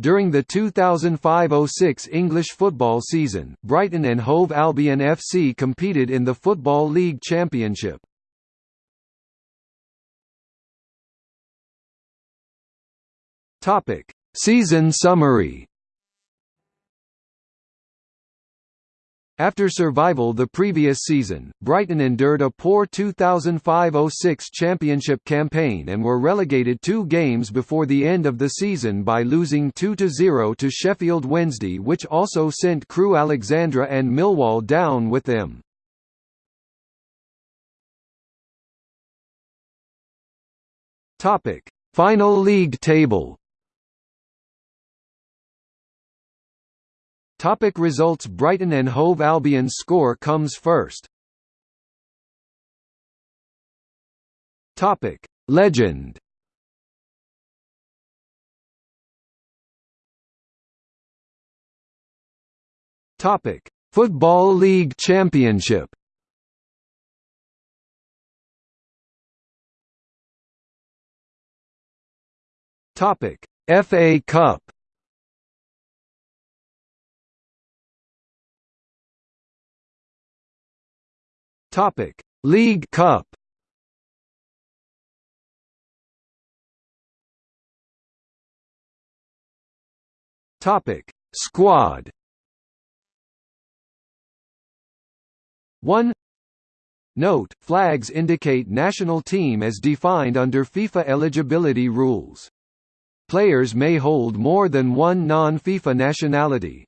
During the 2005–06 English football season, Brighton and Hove Albion FC competed in the Football League Championship. Season summary. After survival the previous season, Brighton endured a poor 2005–06 championship campaign and were relegated two games before the end of the season by losing 2–0 to Sheffield Wednesday which also sent Crewe Alexandra and Millwall down with them. Final league table Topic results Brighton and Hove Albion's score comes first. Topic. Legend. Topic. Football League Championship. Topic. FA Cup Topic: League Cup. Topic: Squad. 1 Note, flags indicate national team as defined under FIFA eligibility rules. Players may hold more than one non-FIFA nationality.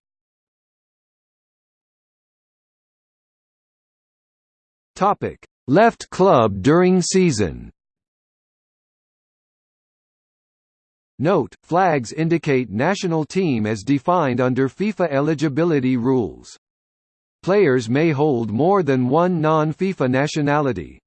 Topic: Left club during season. Note: Flags indicate national team as defined under FIFA eligibility rules. Players may hold more than one non-FIFA nationality.